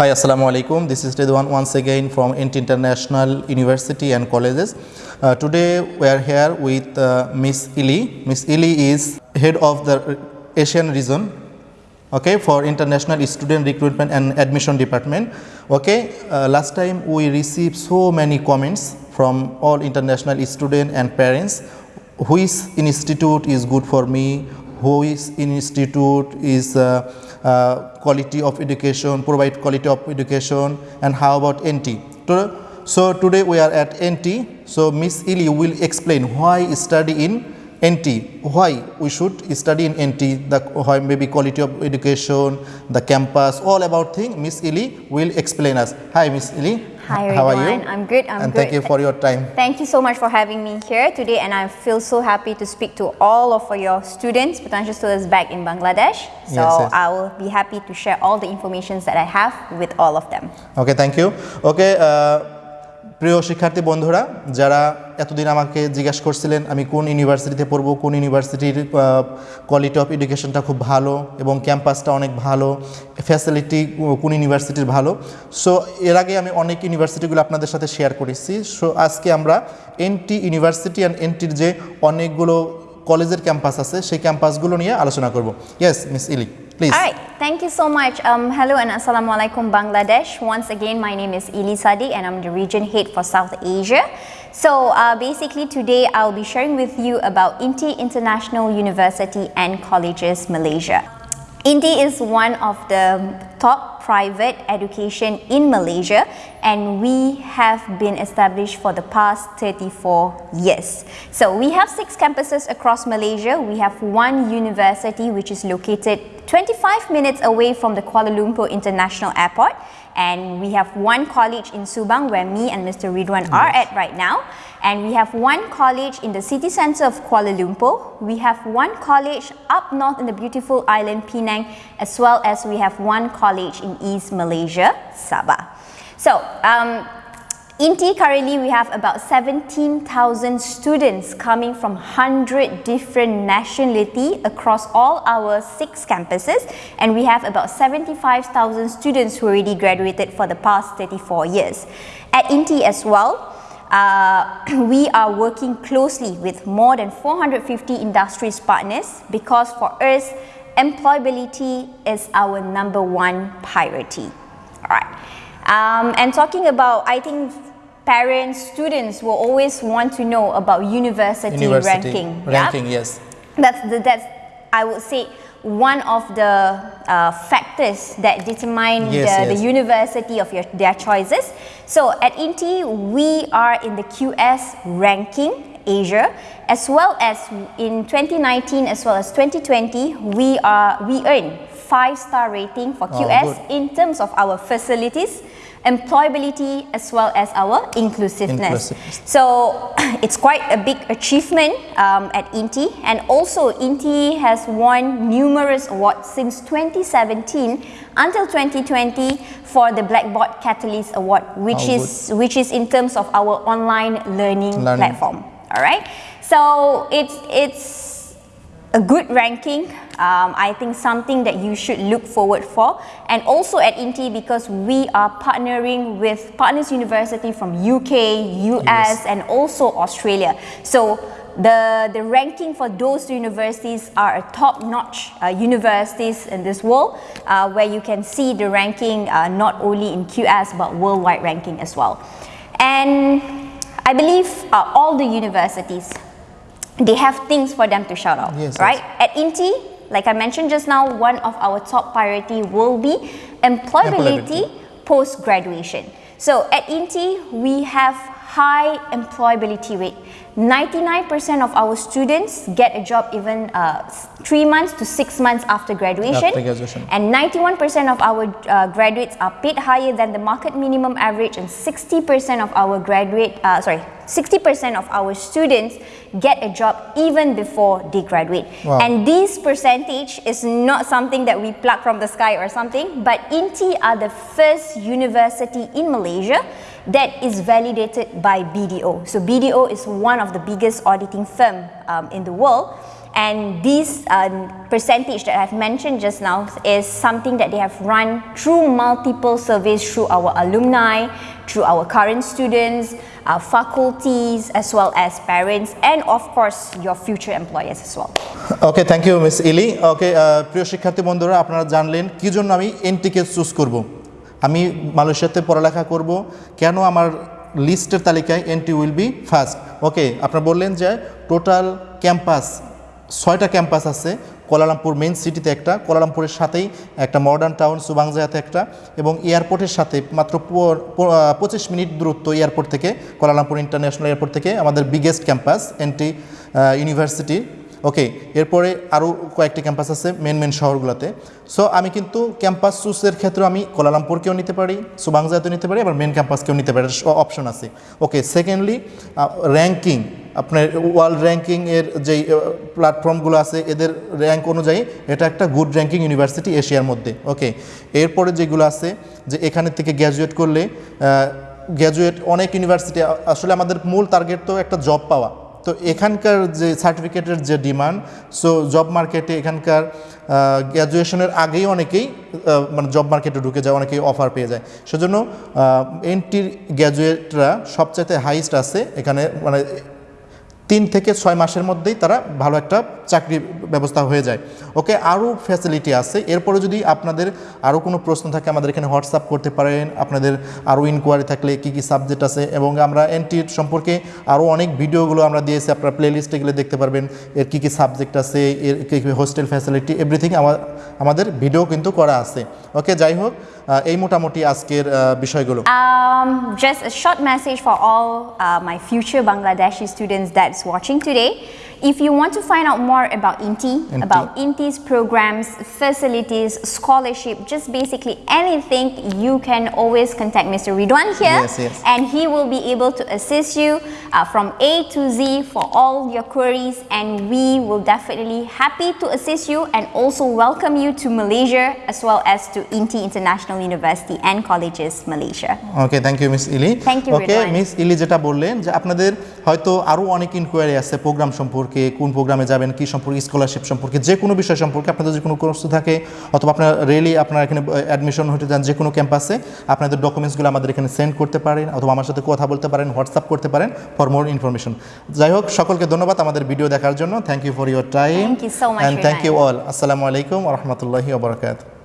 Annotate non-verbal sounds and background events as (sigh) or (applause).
Hi, Assalamu alaikum. This is Ridwan once again from INTI International University and Colleges. Uh, today we are here with uh, Miss Ili. Miss Ili is head of the Asian region okay for international student recruitment and admission department okay uh, last time we received so many comments from all international students and parents which institute is good for me which institute is uh, uh, quality of education provide quality of education and how about INTI so today we are at INTI so miss ili will explain why study in INTI, why we should study in INTI, the why maybe quality of education, the campus, all about thing, Miss Ili will explain us. Hi Miss Ili. Hi How everyone. are you? I'm good. I'm and good. thank you for your time. Thank you so much for having me here today and I feel so happy to speak to all of your students, potential students back in Bangladesh. So yes, yes. I will be happy to share all the information that I have with all of them. Okay, thank you. Okay. Uh, প্রিয় শিক্ষার্থী বন্ধুরা, যারা এতদিন আমাকে জিজ্ঞাসা করছিলেন, আমি কোন ইউনিভার্সিটিতে পড়ব, কোন ইউনিভার্সিটির কোয়ালিটি অফ এডুকেশনটা খুব ভালো এবং ক্যাম্পাসটা অনেক ভালো ফ্যাসিলিটি কোন ইউনিভার্সিটির ভালো। সো এর আগে আমি অনেক ইউনিভার্সিটিগুলো আপনাদের সাথে শেয়ার করেছি। সো আজকে আমরা এনটি ইউনিভার্সিটি অ্যান্ড এনটির যে অনেকগুলো কলেজের ক্যাম্পাস আছে, সেই ক্যাম্পাসগুলো নিয়ে আলোচনা করব। ইয়েস মিস ইলি Please. All right. Thank you so much. Um, hello and Assalamualaikum Bangladesh. Once again, my name is Ili Sadi, and I'm the region head for South Asia. So uh, basically today I'll be sharing with you about INTI International University and Colleges Malaysia. INTI is one of the top private education in Malaysia and we have been established for the past 34 years. So we have six campuses across Malaysia. We have one university which is located 25 minutes away from the Kuala Lumpur International Airport and we have one college in Subang where me and Mr. Ridwan are at right now and we have one college in the city centre of Kuala Lumpur. We have one college up north in the beautiful island Penang as well as we have one college in East Malaysia, Sabah. So, um, INTI currently we have about 17,000 students coming from 100 different nationality across all our six campuses and we have about 75,000 students who already graduated for the past 34 years. At INTI as well, uh, (clears throat) we are working closely with more than 450 industries partners because for us, employability is our number one priority. All right. Um, and talking about, I think parents, students will always want to know about university, University ranking. ranking yes That's, the, that's, I would say, one of the uh, factors that determine Yes, the, yes. the university of your, their choices. So at INTI, we are in the QS ranking Asia, as well as in 2019 as well as 2020, we are we earn five-star rating for Oh, QS good. in terms of our facilities, employability, as well as our inclusiveness. Inclusiveness. So (coughs) it's quite a big achievement um, at INTI and also INTI has won numerous awards since 2017 until 2020 for the Blackboard Catalyst Award which Oh, is which is in terms of our online learning, Learning. platform. All right. So it's it's a good ranking. Um, I think something that you should look forward for. And also at INTI because we are partnering with Partners University from UK, US, Yes. and also Australia. So the, the ranking for those universities are a top-notch uh, universities in this world uh, where you can see the ranking uh, not only in QS but worldwide ranking as well. And I believe uh, all the universities they have things for them to shout out, Yes, right? yes. At INTI, like I mentioned just now, one of our top priority will be employability, Employability. post-graduation. So at INTI, we have high employability rate. 99% of our students get a job even uh, three months to six months after graduation. After graduation. And 91% of our uh, graduates are paid higher than the market minimum average and 60% of our graduate, uh, sorry, 60% of our students get a job even before they graduate. Wow. And this percentage is not something that we pluck from the sky or something, but INTI are the first university in Malaysia that is validated by BDO. So BDO is one of the biggest auditing firm um, in the world And this um, percentage that I've mentioned just now is something that they have run through multiple surveys through our alumni, through our current students, our faculties, as well as parents, and of course your future employers as well. Okay thank you miss ইলি ওকে প্রিয় শিক্ষার্থী বন্ধুরা আপনারা জানলেন কী জন্য আমি এনটিকে choose করব আমি মালয়েশিয়াতে পড়ালেখা করব কেন আমার লিস্টের তালিকায় N T will be first okay আপনারা বললেন যে টোটাল ক্যাম্পাস ছয়টা ক্যাম্পাস আছে। কোলালামপুর মেন সিটিতে একটা, কোলালামপুরের সাথেই একটা মডার্ন টাউন সুবাংজায়াতে একটা এবং এয়ারপোর্টের সাথে মাত্র পঁচিশ মিনিট দূরত্ব এয়ারপোর্ট থেকে, কোলালামপুর ইন্টারন্যাশনাল এয়ারপোর্ট থেকে আমাদের বিগেস্ট ক্যাম্পাস এনটি ইউনিভার্সিটি ওকে এরপরে আরও কয়েকটি ক্যাম্পাস আছে মেন মেন শহরগুলোতে। সো আমি কিন্তু ক্যাম্পাস চুজের ক্ষেত্রে আমি কোলালামপুরকেও নিতে পারি, সুবাংজাতেও নিতে পারি, আবার মেন ক্যাম্পাসকেও নিতে পারি অপশন আছে। ওকে সেকেন্ডলি র্যাঙ্কিং আপনার ওয়ার্ল্ড র্যাঙ্কিংয়ের যেই প্ল্যাটফর্মগুলো আছে, এদের র্যাঙ্ক অনুযায়ী এটা একটা গুড র্যাঙ্কিং ইউনিভার্সিটি এশিয়ার মধ্যে। ওকে এরপরে যেগুলো আছে, যে এখানে থেকে গ্র্যাজুয়েট করলে গ্র্যাজুয়েট অনেক ইউনিভার্সিটি আসলে আমাদের মূল টার্গেট তো একটা জব পাওয়া। তো এখানকার যে সার্টিফিকেটের যে ডিমান্ড সো জব মার্কেটে এখানকার গ্র্যাজুয়েশনের আগেই অনেকেই মানে জব মার্কেটে ঢুকে যায়, অনেকেই অফার পেয়ে যায়। সেজন্য এনটির গ্র্যাজুয়েটরা সবচাইতে হাইস্ট আছে এখানে মানে তিন থেকে ছয় মাসের মধ্যেই তারা ভালো একটা চাকরি ব্যবস্থা হয়ে যায়। ওকে আরও ফ্যাসিলিটি আছে। এরপরে যদি আপনাদের আরও কোনো প্রশ্ন থাকে আমাদের এখানে হোয়াটসঅ্যাপ করতে পারেন। আপনাদের আরও ইনকোয়ারি থাকলে কী কী সাবজেক্ট আছে? এবং আমরা এনটির সম্পর্কে আরও অনেক ভিডিওগুলো আমরা দিয়েছি। আপনারা প্লে লিস্টে গেলে দেখতে পারবেন। এর কী কী সাবজেক্ট আছে? এর কী কী হোস্টেল ফ্যাসিলিটি এভরিথিং আমাদের ভিডিও কিন্তু করা আছে। ওকে যাই হোক এই মোটামুটি আজকের বিষয়গুলো। Just a short message for all uh, my future Bangladeshi watching today. If you want to find out more about INTI, INTI. about INTI's programs, facilities, scholarship, just basically anything, you can always contact Mr. Ridwan here Yes, yes. and he will be able to assist you uh, from A to Z for all your queries and we will definitely happy to assist you and also welcome you to Malaysia as well as to INTI International University and Colleges Malaysia. Okay thank you miss Ili Thank you, okay Ridwan. Miss ইলি যেটা বললেন যে আপনাদের হয়তো আরও অনেক inquiry আছে programme সম্পর্কে কোন প্রোগ্রামে যাবেন কি সম্পর্কে স্কলারশিপ সম্পর্কে যে কোনো বিষয় সম্পর্কে আপনাদের যে কোনো কোর্স থাকে অথবা আপনার রেলি আপনার এখানে অ্যাডমিশন হতে যান যে কোনো ক্যাম্পাসে আপনাদের ডকুমেন্টসগুলো আমাদের এখানে সেন্ড করতে পারেন অথবা আমার সাথে কথা বলতে পারেন হোয়াটসঅ্যাপ করতে পারেন ফর মোর ইনফরমেশন যাই হোক সকলকে ধন্যবাদ আমাদের ভিডিও দেখার জন্য। Thank you for your time and thank you all আসসালামু আলাইকুম রহমতুল্লাহি ওবরাকাত